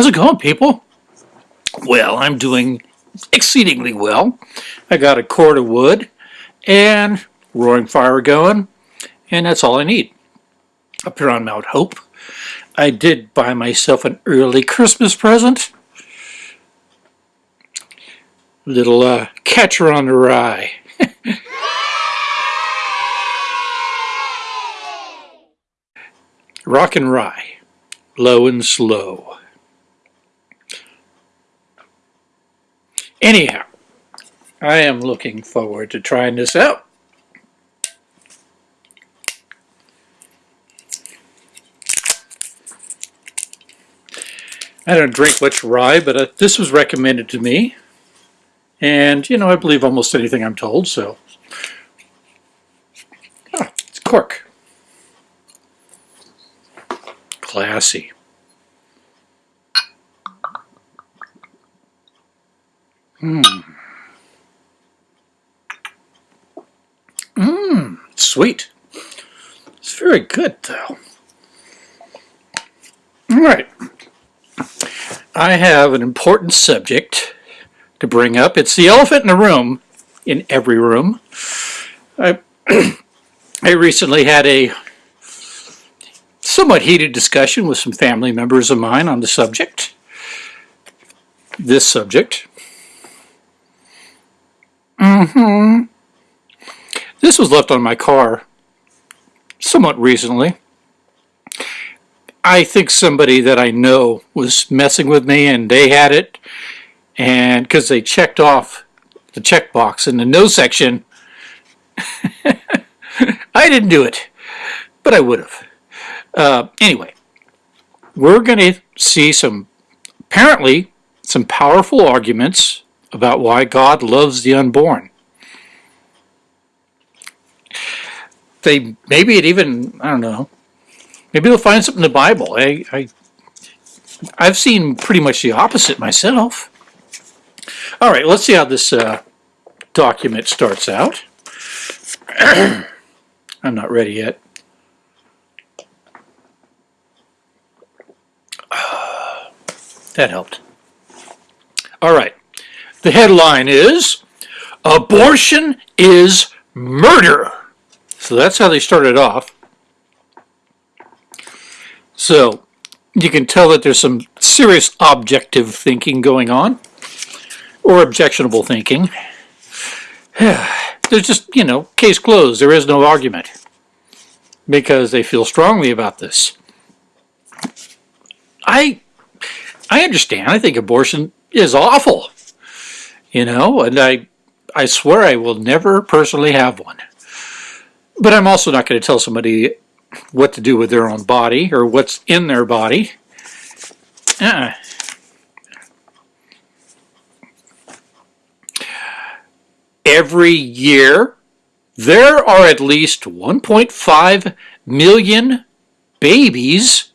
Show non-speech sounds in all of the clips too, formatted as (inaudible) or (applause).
How's it going, people? Well, I'm doing exceedingly well. I got a cord of wood and roaring fire going, and that's all I need. Up here on Mount Hope, I did buy myself an early Christmas present. Little uh, catcher on the rye. (laughs) Rock and rye, low and slow. Anyhow, I am looking forward to trying this out. I don't drink much rye, but uh, this was recommended to me. And, you know, I believe almost anything I'm told, so. Oh, it's cork. Classy. Mmm. Mmm, sweet. It's very good, though. All right. I have an important subject to bring up. It's the elephant in the room, in every room. I, (clears throat) I recently had a somewhat heated discussion with some family members of mine on the subject. This subject. Mm-hmm. This was left on my car somewhat recently. I think somebody that I know was messing with me and they had it and because they checked off the checkbox in the no section (laughs) I didn't do it but I would have uh, anyway we're going to see some apparently some powerful arguments about why God loves the unborn they maybe it even I don't know Maybe they'll find something in the Bible. I, I, I've seen pretty much the opposite myself. All right, let's see how this uh, document starts out. (clears throat) I'm not ready yet. (sighs) that helped. All right, the headline is Abortion is Murder. So that's how they started off. So you can tell that there's some serious objective thinking going on, or objectionable thinking. (sighs) There's just, you know, case closed. There is no argument because they feel strongly about this. I, I understand. I think abortion is awful, you know, and I, I swear I will never personally have one. But I'm also not going to tell somebody what to do with their own body or what's in their body. Uh, every year, there are at least 1.5 million babies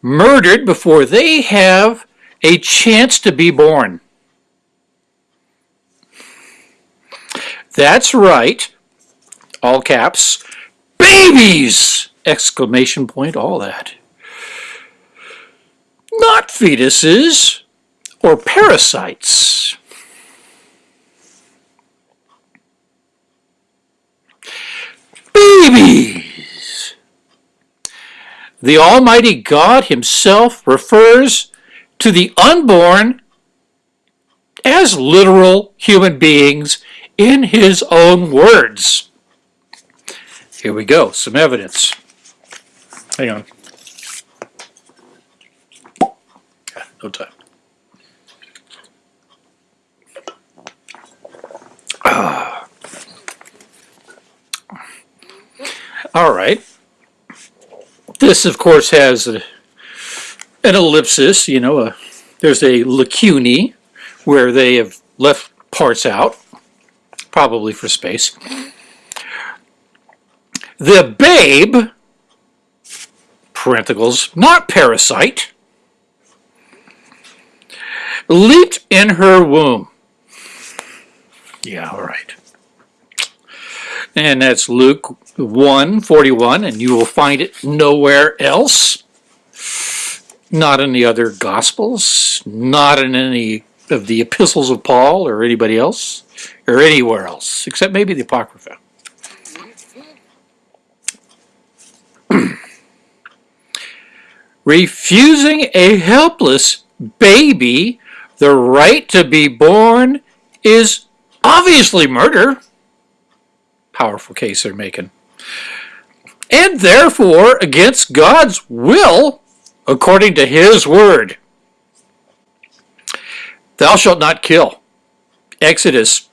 murdered before they have a chance to be born. That's right, all caps, babies! exclamation point, all that. Not fetuses or parasites. Babies! The Almighty God himself refers to the unborn as literal human beings in his own words. Here we go, some evidence. Hang on. No time. Ah. All right. This, of course, has a, an ellipsis, you know, a, there's a lacunae where they have left parts out, probably for space. The babe parentheticals, not parasite, leaped in her womb. Yeah, all right. And that's Luke 1, 41, and you will find it nowhere else. not in the other Gospels, not in any of the epistles of Paul or anybody else, or anywhere else, except maybe the Apocrypha. Refusing a helpless baby the right to be born is obviously murder. Powerful case they're making. And therefore against God's will according to his word. Thou shalt not kill. Exodus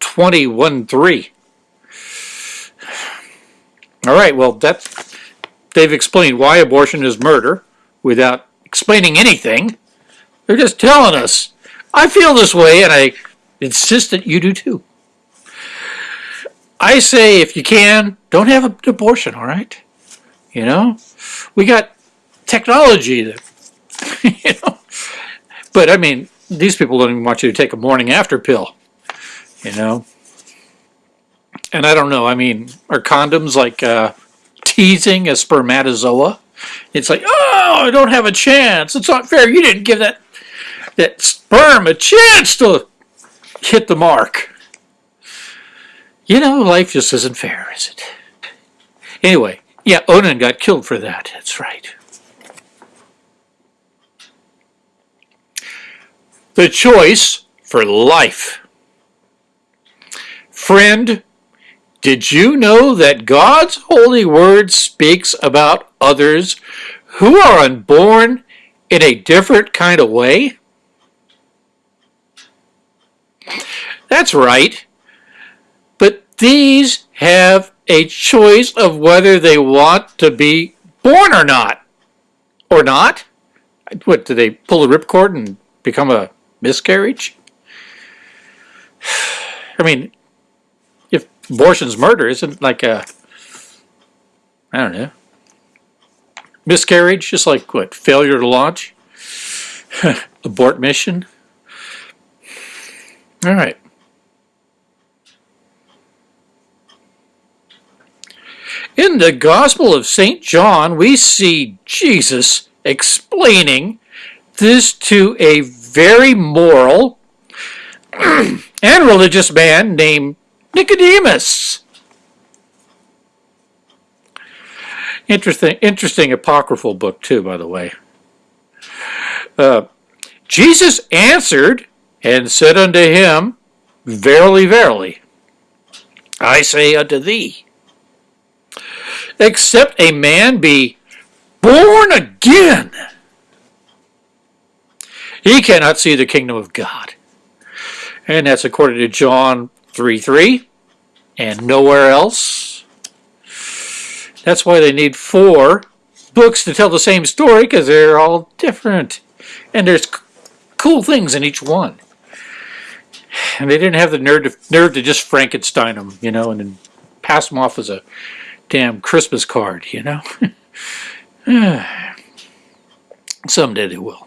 21 3. All right, well, that, they've explained why abortion is murder without explaining anything. They're just telling us, I feel this way and I insist that you do too. I say if you can, don't have an abortion, all right? You know? We got technology that, (laughs) you know? But I mean, these people don't even want you to take a morning after pill, you know? And I don't know, I mean, are condoms like uh, teasing a spermatozoa? It's like, oh, I don't have a chance. It's not fair. You didn't give that that sperm a chance to hit the mark. You know, life just isn't fair, is it? Anyway, yeah, Onan got killed for that. That's right. The choice for life. Friend, did you know that God's holy word speaks about others who are unborn in a different kind of way? That's right. But these have a choice of whether they want to be born or not. Or not? What, do they pull the ripcord and become a miscarriage? (sighs) I mean, abortion's murder, isn't like a, I don't know, miscarriage, just like what, failure to launch? (laughs) Abort mission? All right. In the Gospel of St. John, we see Jesus explaining this to a very moral (clears throat) and religious man named Nicodemus. Interesting, interesting apocryphal book too, by the way. Uh, Jesus answered and said unto him, Verily, verily, I say unto thee, except a man be born again, he cannot see the kingdom of God. And that's according to John 3 3 and nowhere else. That's why they need four books to tell the same story because they're all different. And there's cool things in each one. And they didn't have the nerve to, nerve to just Frankenstein them, you know, and then pass them off as a damn Christmas card, you know? (sighs) Someday they will.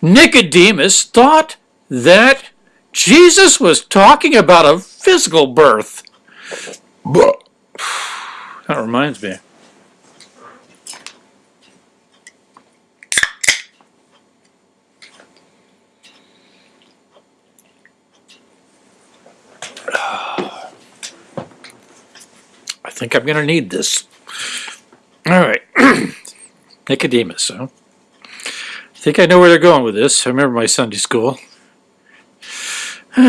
Nicodemus thought that Jesus was talking about a physical birth. That reminds me. I think I'm going to need this. All right. (clears throat) Nicodemus, huh? I think I know where they're going with this. I remember my Sunday school. (sighs)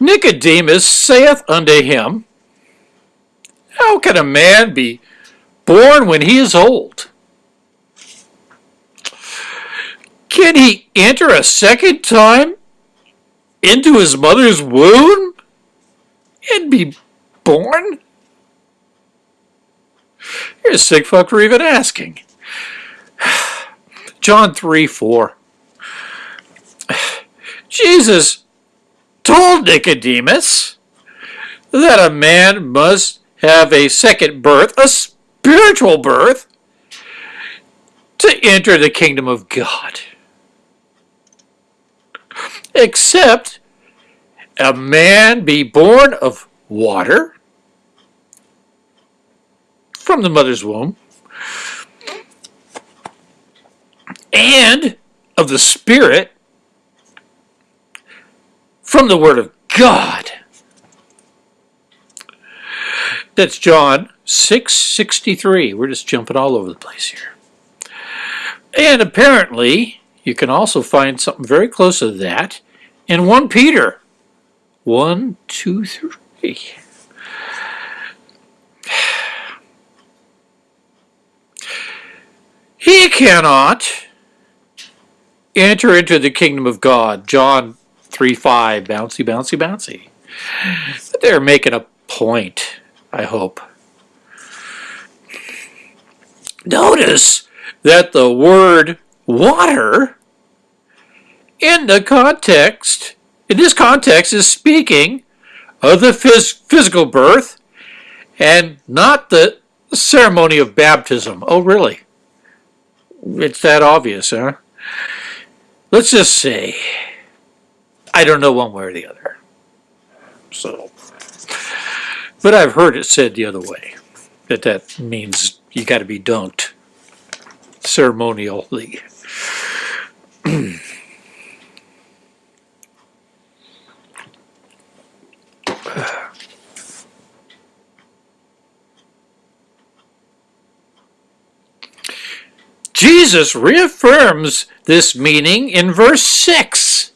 Nicodemus saith unto him, How can a man be born when he is old? Can he enter a second time into his mother's womb and be born? You're a sick fuck for even asking. John 3 4. Jesus told Nicodemus that a man must have a second birth, a spiritual birth, to enter the kingdom of God except a man be born of water from the mother's womb and of the Spirit from the Word of God. That's John 6:63. We're just jumping all over the place here. And apparently, you can also find something very close to that in 1 Peter 1, 2, 3. (sighs) He cannot enter into the kingdom of God. John 3 5. Bouncy, bouncy, bouncy. They're making a point, I hope. Notice that the word water in the context, in this context, is speaking of the phys- physical birth and not the ceremony of baptism. Oh, really? It's that obvious, huh? Let's just say I don't know one way or the other. So, but I've heard it said the other way that that means you got to be dunked ceremonially. (clears throat) Jesus reaffirms this meaning in verse 6.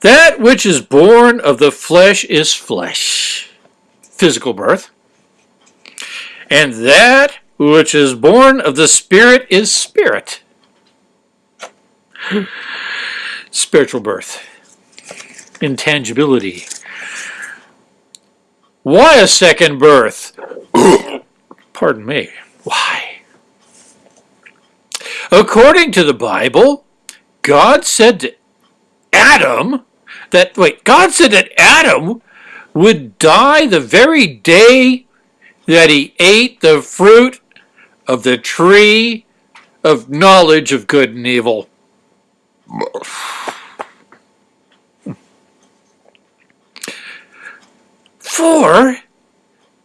That which is born of the flesh is flesh, physical birth. And that which is born of the Spirit is spirit, spiritual birth, intangibility. Why a second birth? (coughs) Pardon me. According to the Bible, God said to Adam that, wait, God said that Adam would die the very day that he ate the fruit of the tree of knowledge of good and evil. For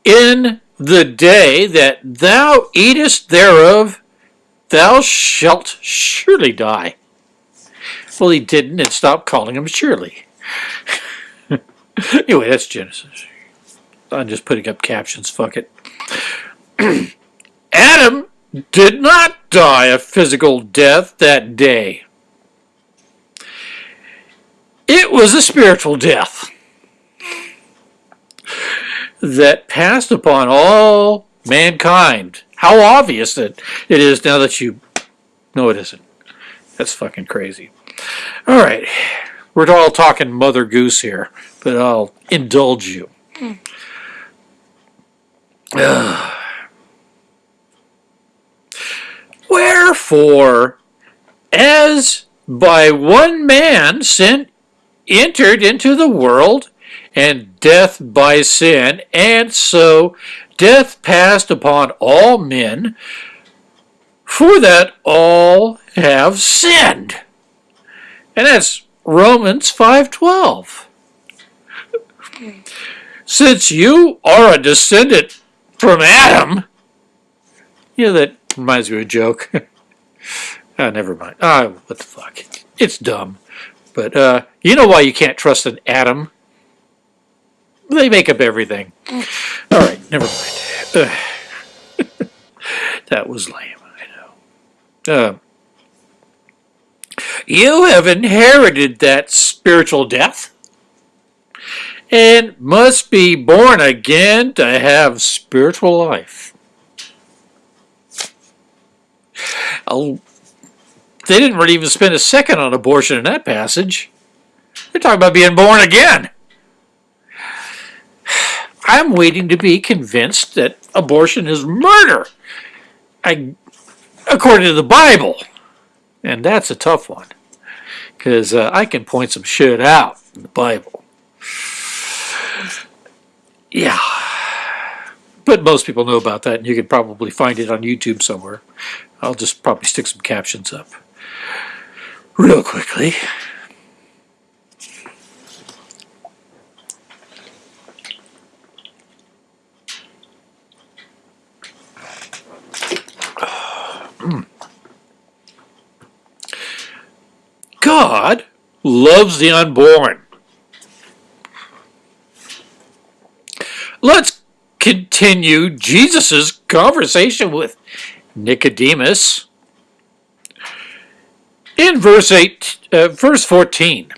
in the day that thou eatest thereof, thou shalt surely die. Well, he didn't and stopped calling him surely. (laughs) anyway, that's Genesis. I'm just putting up captions, fuck it. (clears throat) Adam did not die a physical death that day. It was a spiritual death that passed upon all mankind. How obvious that it is now that you know it isn't. That's fucking crazy. All right, we're all talking Mother Goose here, but I'll indulge you. (sighs) Wherefore, as by one man sin entered into the world, and death by sin, and so death passed upon all men, for that all have sinned. And that's Romans 5:12. Since you are a descendant from Adam, yeah, that reminds me of a joke. oh, (laughs) never mind. Ah, what the fuck? It's dumb. But uh, you know why you can't trust an atom? They make up everything. All right, never mind. Uh, that was lame, I know. Uh, you have inherited that spiritual death and must be born again to have spiritual life. Oh, they didn't really even spend a second on abortion in that passage. They're talking about being born again. I'm waiting to be convinced that abortion is murder, I, according to the Bible. And that's a tough one, because uh, I can point some shit out in the Bible. Yeah. But most people know about that, and you can probably find it on YouTube somewhere. I'll just probably stick some captions up real quickly. God loves the unborn. Let's continue Jesus' conversation with Nicodemus in verse 8 uh, verse 14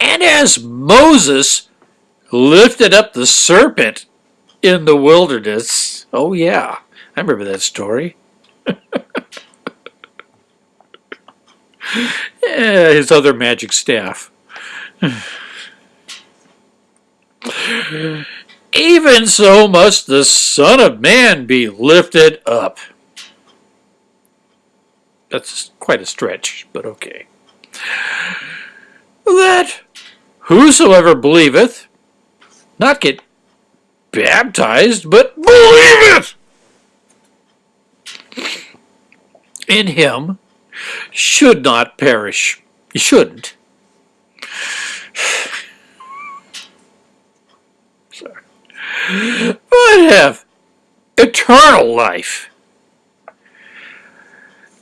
and as Moses lifted up the serpent in the wilderness oh yeah I remember that story. Yeah, his other magic staff. Even so must the Son of Man be lifted up. That's quite a stretch, but okay. That whosoever believeth not get baptized, but believeth in him should not perish. You shouldn't. (sighs) Sorry. But have eternal life.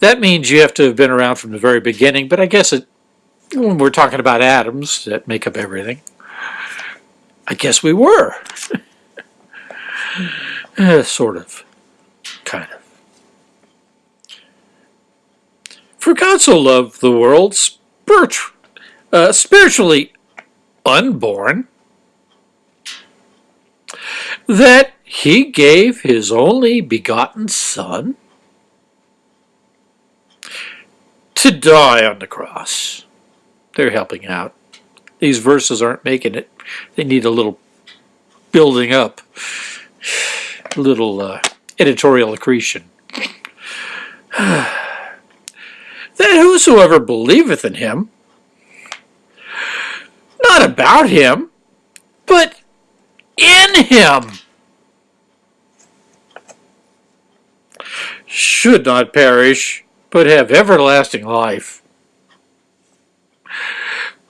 That means you have to have been around from the very beginning, but I guess it, when we're talking about atoms that make up everything, I guess we were. (laughs) sort of. Kind of. For God so loved the world, spirit, uh, spiritually unborn, that he gave his only begotten Son, to die on the cross. They're helping out. These verses aren't making it. They need a little building up, a (sighs) little uh, editorial accretion. (sighs) that whosoever believeth in him, not about him, but in him, should not perish, but have everlasting life.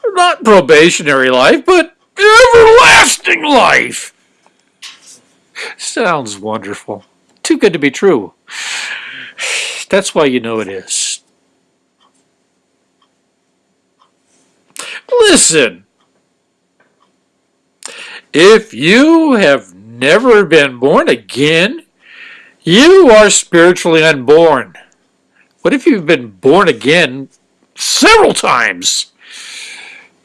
Not probationary life, but everlasting life. Sounds wonderful. Too good to be true. That's why you know it is. Listen. If you have never been born again, you are spiritually unborn. What if you've been born again several times?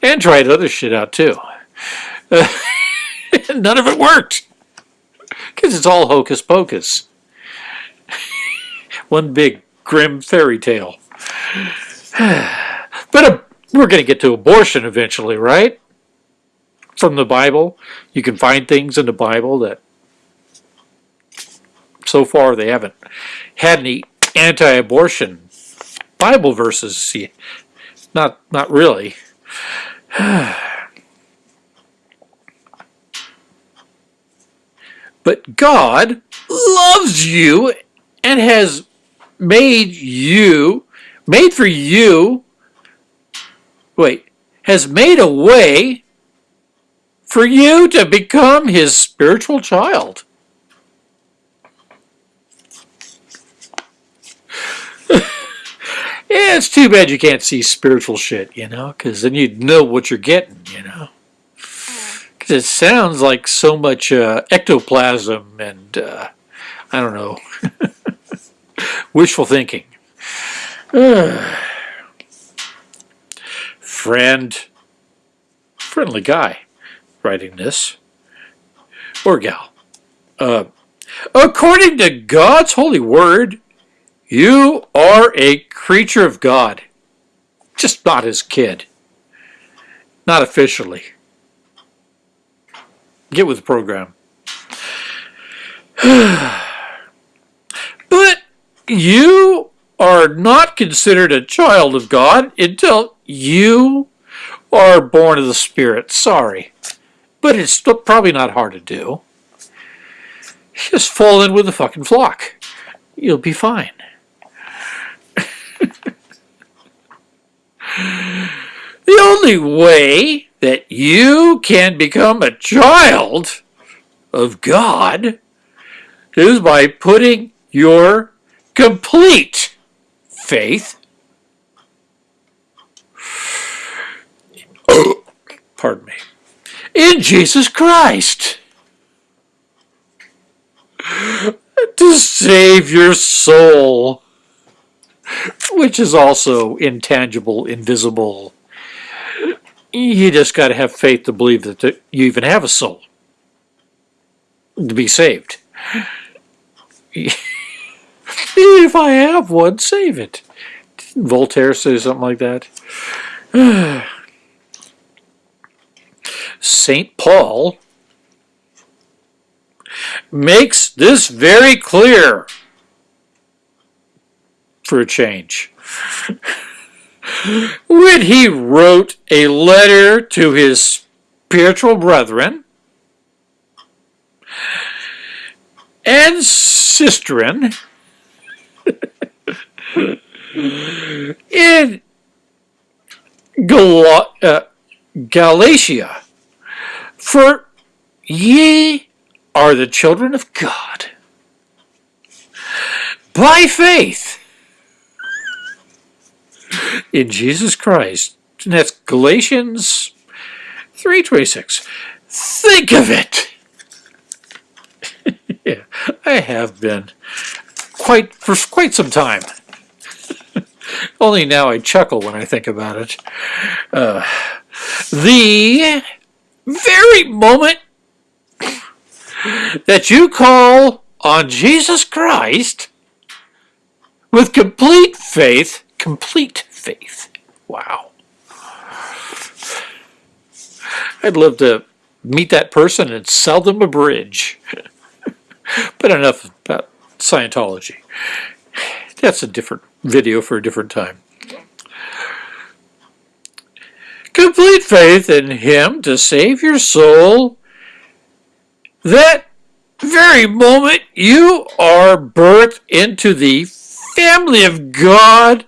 And tried other shit out too. Uh, (laughs) none of it worked. Because it's all hocus pocus. (laughs) One big grim fairy tale. (sighs) but uh, we're going to get to abortion eventually, right? From the Bible. You can find things in the Bible that so far they haven't had any anti-abortion Bible verses. Not, not really. (sighs) but God loves you and has made you, made for you, wait, has made a way for you to become his spiritual child. (laughs) Yeah, it's too bad you can't see spiritual shit, you know, because then you'd know what you're getting, you know. Because it sounds like so much uh, ectoplasm and, uh, I don't know, (laughs) wishful thinking. (sighs) (sighs) Friend, friendly guy writing this, or gal. Uh, according to God's holy word, you are a creature of God, just not his kid. Not officially. Get with the program. (sighs) but you are not considered a child of God until you are born of the Spirit. Sorry. But it's probably not hard to do. Just fall in with the fucking flock. You'll be fine. (laughs) The only way that you can become a child of God is by putting your complete faith. Pardon me. In Jesus Christ. To save your soul, which is also intangible, invisible. You just got to have faith to believe that you even have a soul to be saved. if I have one, save it. Voltaire say something like that? (sighs) St. Paul makes this very clear for a change. (laughs) when he wrote a letter to his spiritual brethren and sisterin (laughs) in Gal- uh, Galatia, for ye are the children of God by faith in Jesus Christ. And that's Galatians 3.26. Think of it! (laughs) yeah, I have been quite for quite some time. (laughs) Only now I chuckle when I think about it. Uh, the very moment that you call on Jesus Christ with complete faith, complete faith. Wow. I'd love to meet that person and sell them a bridge. (laughs) but enough about Scientology. That's a different video for a different time. Complete faith in Him to save your soul. That very moment you are birthed into the family of God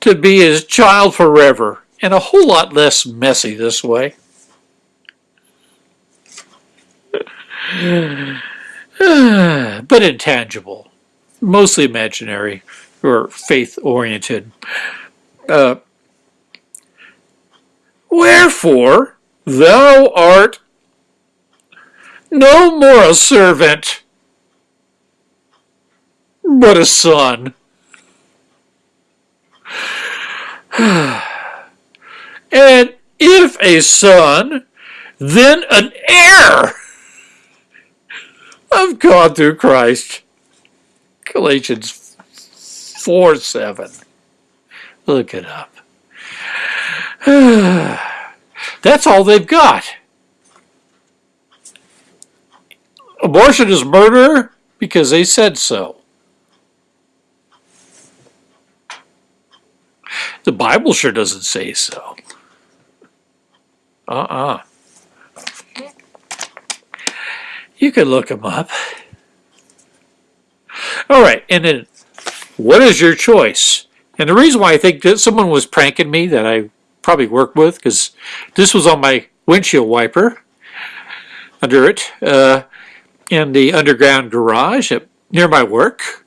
to be His child forever, and a whole lot less messy this way. (sighs) but intangible, mostly imaginary or faith oriented. Uh, Wherefore thou art no more a servant, but a son. (sighs) and if a son, then an heir of God through Christ. Galatians 4 7. Look it up. (sighs) That's all they've got. Abortion is murder because they said so. The Bible sure doesn't say so. Uh-uh. You can look them up. All right, and then what is your choice? And the reason why I think that someone was pranking me that I probably worked with, because this was on my windshield wiper under it uh, in the underground garage at, near my work.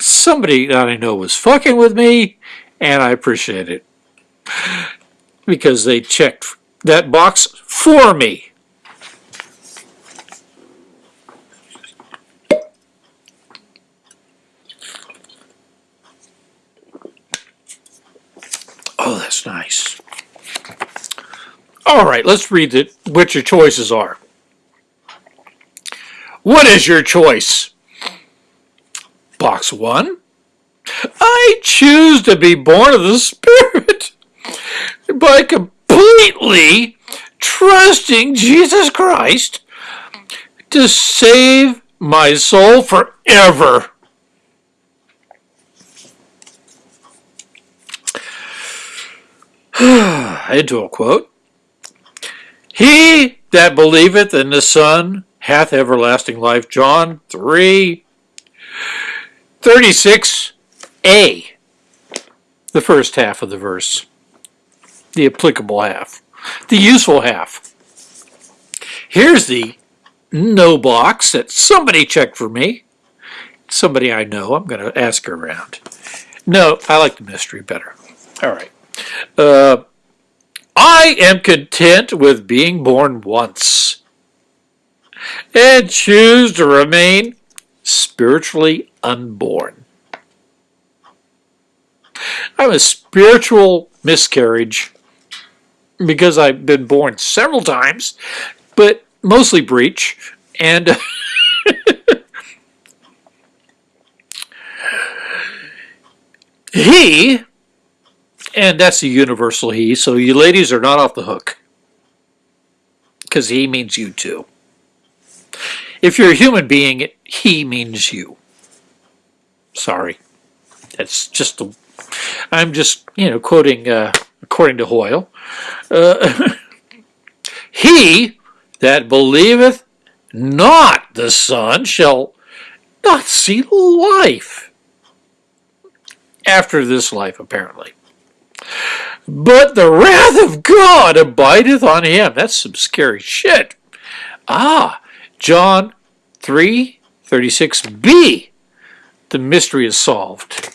Somebody that I know was fucking with me, and I appreciate it because they checked that box for me. Oh, nice. All right, let's read it, what your choices are. What is your choice? Box one. I choose to be born of the (laughs) Spirit by completely trusting Jesus Christ to save my soul forever. (sighs) Into a quote. He that believeth in the Son hath everlasting life. John 3 36a. The first half of the verse. The applicable half. The useful half. Here's the no box that somebody checked for me. somebody I know. I'm going to ask her around. No, I like the mystery better. All right. Uh, I am content with being born once and choose to remain spiritually unborn. I'm a spiritual miscarriage because I've been born several times, but mostly breech. And (laughs) he, and that's a universal he, so you ladies are not off the hook. Because he means you too. If you're a human being, he means you. Sorry. That's just. I'm just, you know, quoting uh, according to Hoyle. Uh, (laughs) he that believeth not the Son shall not see life after this life, apparently. But the wrath of God abideth on him. That's some scary shit. Ah, John 3 36b. The mystery is solved.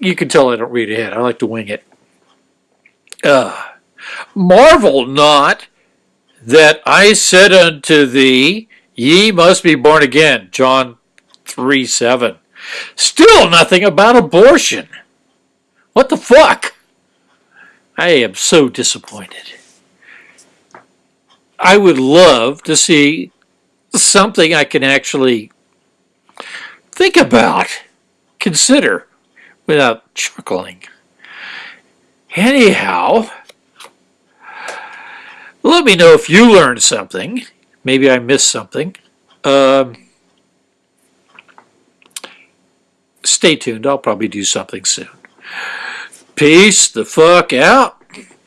You can tell I don't read ahead. I like to wing it. Uh, Marvel not that I said unto thee, Ye must be born again. John 3 7. Still nothing about abortion. What the fuck? I am so disappointed. I would love to see something I can actually think about, consider, without chuckling. Anyhow, let me know if you learned something. Maybe I missed something. Um, stay tuned. I'll probably do something soon. Peace the fuck out.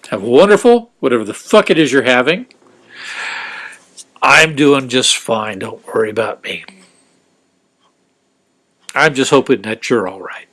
Have a wonderful, whatever the fuck it is you're having. I'm doing just fine. Don't worry about me. I'm just hoping that you're all right.